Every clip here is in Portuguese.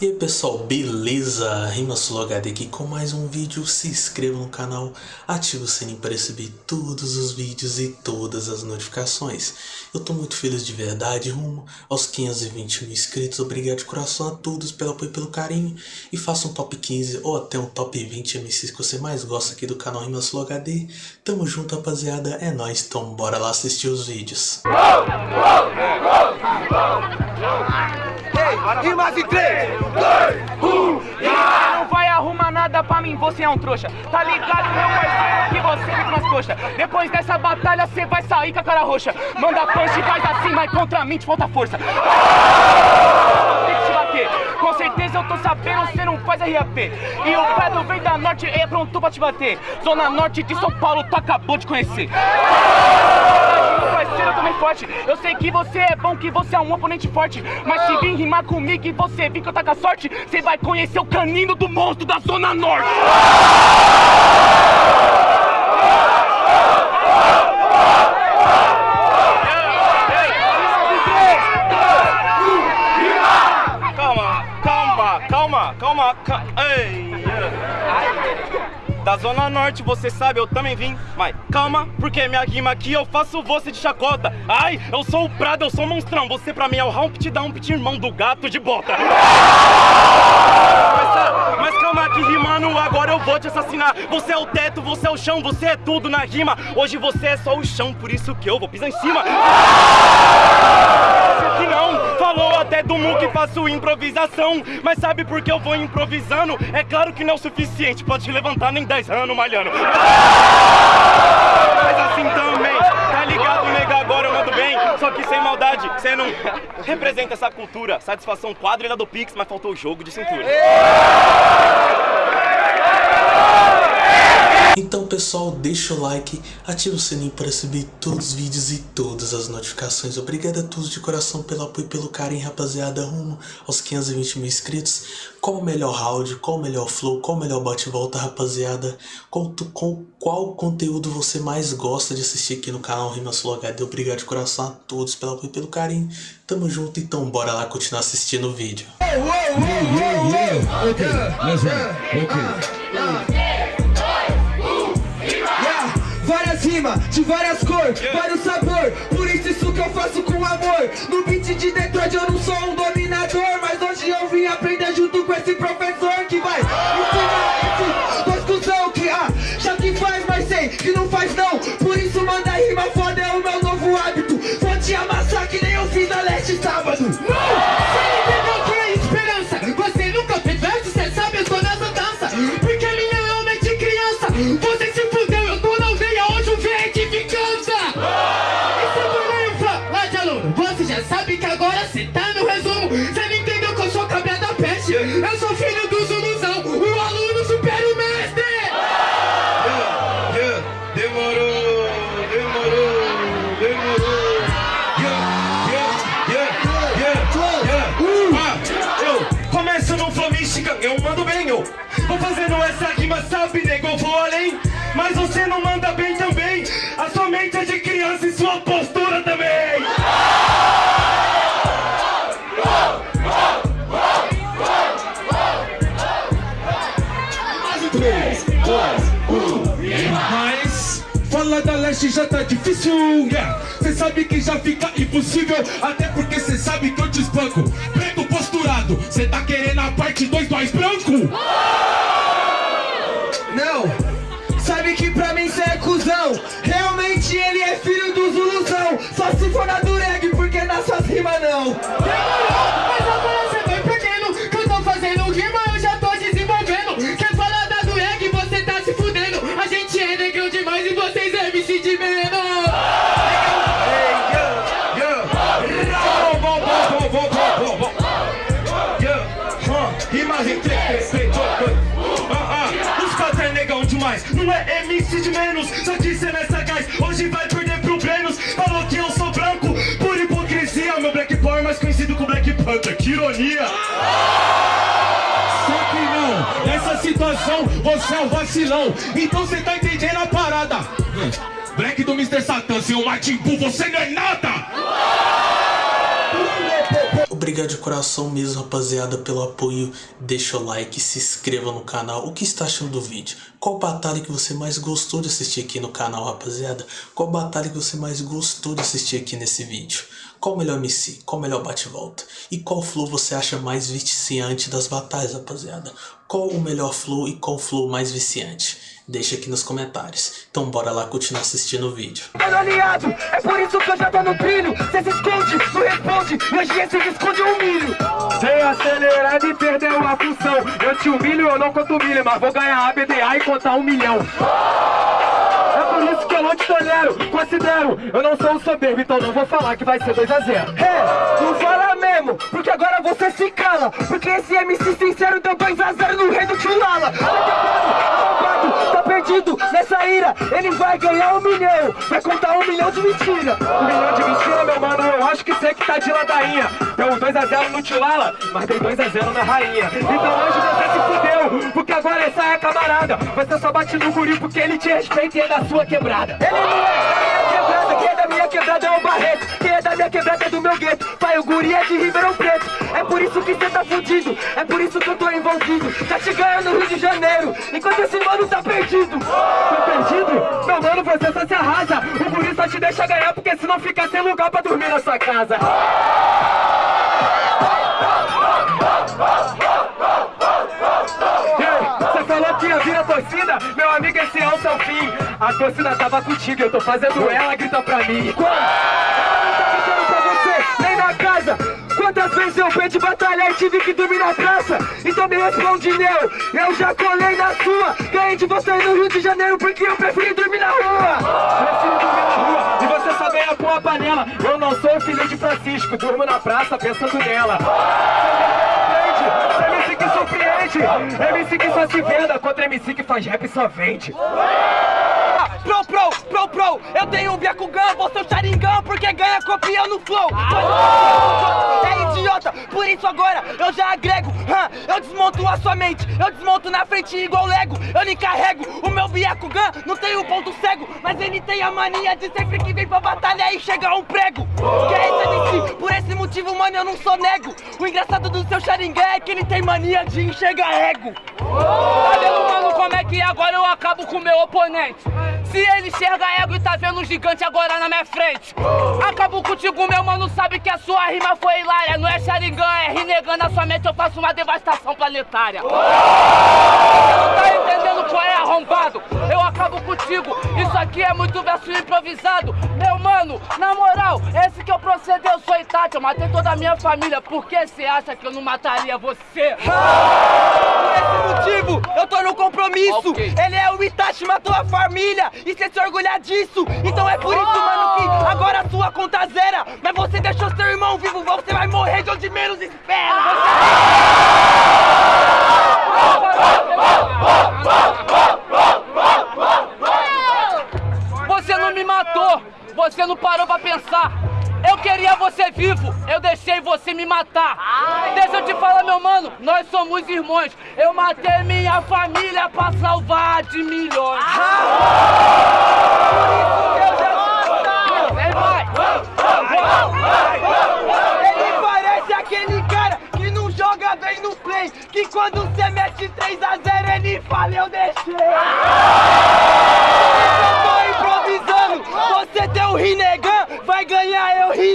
E aí pessoal, beleza? RimaSuloHD aqui com mais um vídeo, se inscreva no canal, ative o sininho para receber todos os vídeos e todas as notificações. Eu tô muito feliz de verdade, rumo aos 520 mil inscritos, obrigado de coração a todos pelo apoio e pelo carinho. E faça um top 15 ou até um top 20 MCs que você mais gosta aqui do canal RimaSuloHD. Tamo junto rapaziada, é nóis, então bora lá assistir os vídeos. Rimas em 3, 2, 1 Não vai arrumar nada pra mim, você é um trouxa. Tá ligado, meu parceiro, que você fica nas coxas. Depois dessa batalha, cê vai sair com a cara roxa. Manda punch e faz assim, mas contra mim te falta força. Tem que te bater. Com certeza eu tô sabendo, cê não faz RAP E o Pedro vem da norte, é pronto pra te bater. Zona norte de São Paulo, tu acabou de conhecer meu parceiro, eu também forte. Eu sei que você é bom, que você é um oponente forte. Mas se vir rimar comigo e você vir que eu tá com a sorte Você vai conhecer o canino do monstro da Zona Norte. Calma, calma, calma, calma. Ei, da Zona Norte, você sabe, eu também vim. Mas calma, porque minha rima aqui eu faço você de chacota. Ai, eu sou o Prado, eu sou o monstrão. Você pra mim é o Humpty Dumpty, irmão do gato de bota. Mas, tá, mas calma que rimando, agora eu vou te assassinar. Você é o teto, você é o chão, você é tudo na rima. Hoje você é só o chão, por isso que eu vou pisar em cima até do Mu que faço improvisação. Mas sabe por que eu vou improvisando? É claro que não é o suficiente, pode te levantar nem 10 anos malhando. Mas assim também, tá ligado nega, agora eu mando bem. Só que sem maldade, você não representa essa cultura. Satisfação quadrilha do Pix, mas faltou o jogo de cintura Então pessoal, deixa o like, ativa o sininho para receber todos os vídeos e todas as notificações. Obrigado a todos de coração pelo apoio e pelo carinho, rapaziada, rumo aos 520 mil inscritos. Qual o melhor round, qual o melhor flow, qual o melhor bate-volta, rapaziada? Qual, qual, qual conteúdo você mais gosta de assistir aqui no canal RimaSuloHD? Obrigado de coração a todos pelo apoio e pelo carinho. Tamo junto, então bora lá continuar assistindo o vídeo. Okay, let's run. Okay. De várias cores, vários sabor. Por isso isso que eu faço com amor. No beat de Detroit eu não sou um dominador Mas hoje eu vim aprender junto com esse professor Que vai ensinar esse cuzão Que ah, já que faz, mas sei que não faz não. Por isso manda rima foda é o meu novo hábito. Vou te amassar que nem eu fiz na leste sábado. Não! E sua postura também. Mas falar da leste já tá difícil, yeah. Cê sabe que já fica impossível Até porque cê sabe que eu te espanco Preto posturado, cê tá querendo a parte 2 nós branco? A gente é e é MC de menos Hey, yeah, yeah. Mais conhecido como Black Panther. Que ironia. Só que não, nessa situação você é um vacilão Então você tá entendendo a parada Black do Mr. Satan, seu Martin Bull, você não é nada Obrigado de coração mesmo, rapaziada, pelo apoio. Deixa o like, se inscreva no canal. O que está achando do vídeo? Qual batalha que você mais gostou de assistir aqui no canal, rapaziada? Qual batalha que você mais gostou de assistir aqui nesse vídeo? Qual o melhor MC? Qual o melhor bate-volta? E qual flow você acha mais viciante das batalhas, rapaziada? Qual o melhor flow e qual flow mais viciante? Deixa aqui nos comentários. Então bora lá continuar assistindo o vídeo. Mano aliado, é por isso que eu já tô no trilho Cê se esconde, não responde, hoje esse esconde um milho Veio acelerado e perdeu a função Eu te humilho, eu não conto milho Mas vou ganhar a BDA e contar um milhão É por isso que eu não te tolero, considero. Eu não sou um soberbo, então não vou falar que vai ser 2x0 É, não fala mesmo, porque agora você se cala. Porque esse MC sincero deu 2x0 no rei do Tchulala Arrombado, tá perdido nessa ira. Ele vai ganhar um milhão, vai contar um milhão de mentira. Um milhão de mentira, meu mano, eu acho que sei que tá de ladainha. Deu 2x0 no Tilala, mas dei 2x0 na rainha. Então hoje você se fudeu, porque agora essa é camarada. Você só bate no guri porque ele te respeita e é da sua quebrada. Ele não é da minha quebrada, quem é da minha quebrada é o Barreto. Quem é da minha quebrada é do meu gueto. Pai, o guri é de Ribeirão Preto. É por isso que cê tá fudido, é por isso que eu tô envolvido. Tá te ganhando no Rio de Janeiro, enquanto esse mano tá perdido. Tá perdido? Meu mano, você só se arrasa. O guri só te deixa ganhar porque senão fica sem lugar pra dormir na sua casa falou que ia vir a torcida, meu amigo, esse é o seu fim. A torcida tava contigo, eu tô fazendo ela, grita pra mim. Quando? Ela não tá gritando pra você, nem na casa Quantas vezes eu perdi batalha e tive que dormir na praça Então me responde, Neu, eu já colei na sua Ganhei de você no Rio de Janeiro porque eu preferi dormir na rua Prefiro dormir na rua e você só ganha com a panela. Eu não sou filho de Francisco, durmo na praça pensando nela. Você MC que surpreende, MC que só se venda contra MC que faz rap e só vende. Pro, pro, eu tenho um Byakugan, você é o Sharingan porque ganha copiando flow. É idiota, por isso agora eu já agrego. Hã, Eu desmonto a sua mente, eu desmonto na frente igual Lego. Eu lhe carrego, o meu Byakugan não tem um ponto cego Mas ele tem a mania de sempre que vem pra batalha e chega um prego. Que é esse MC, por esse motivo mano eu não sou nego. O engraçado do seu Sharingan é que ele tem mania de enxergar ego Vendo, mano, como é que agora eu acabo com o meu oponente? Se ele enxerga ego e tá vendo um gigante agora na minha frente. Acabo contigo, meu mano, sabe que a sua rima foi hilária. Não é Sharingan, é renegando a sua mente, eu faço uma devastação planetária. Você não tá entendendo qual é arrombado? Eu acabo contigo, isso aqui é muito verso improvisado. Meu mano, na moral, esse que eu proceder, eu sou Itachi Eu matei toda a minha família, por que você acha que eu não mataria você? Esse motivo, eu tô no compromisso. Ok. Ele é o Itachi, matou a família. E cê se orgulhar disso. Então é por isso, mano, que agora a sua conta zera. Mas você deixou seu irmão vivo, você vai morrer de onde menos espera. Você vivo, eu deixei você me matar. Deixa eu te falar, meu mano, nós somos irmãos. Eu matei minha família pra salvar de milhões. Vem,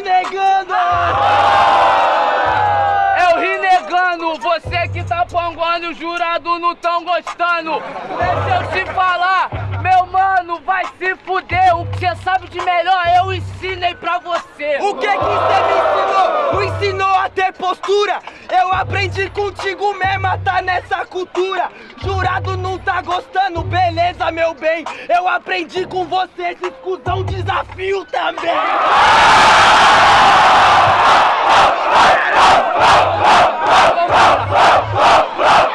ganhar eu renegando. Jurados não tão gostando. Deixa eu te falar, meu mano, vai se fuder. O que você sabe de melhor eu ensinei pra você. O que que você me ensinou? Me ensinou a ter postura. Eu aprendi contigo mesmo a tá nessa cultura. Jurado não tá gostando, beleza, meu bem. Eu aprendi com você esse escusão desafio também. Então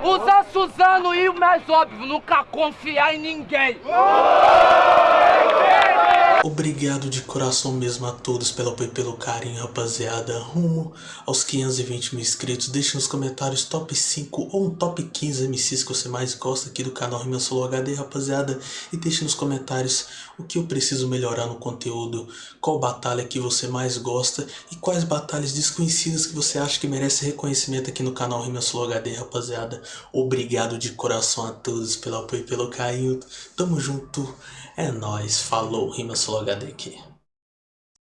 trem? Usa Suzano e o mais óbvio, nunca confiar em ninguém. Obrigado de coração mesmo a todos pelo apoio pelo carinho, rapaziada. Rumo aos 520 mil inscritos. Deixe nos comentários top 5 ou um top 15 MCs que você mais gosta aqui do canal Rima Solo HD, rapaziada. E deixe nos comentários o que eu preciso melhorar no conteúdo, qual batalha que você mais gosta e quais batalhas desconhecidas que você acha que merece reconhecimento aqui no canal Rima Solo HD, rapaziada. Obrigado de coração a todos pelo apoio e pelo carinho. Tamo junto. É nóis, falou, Rima Solo HD aqui.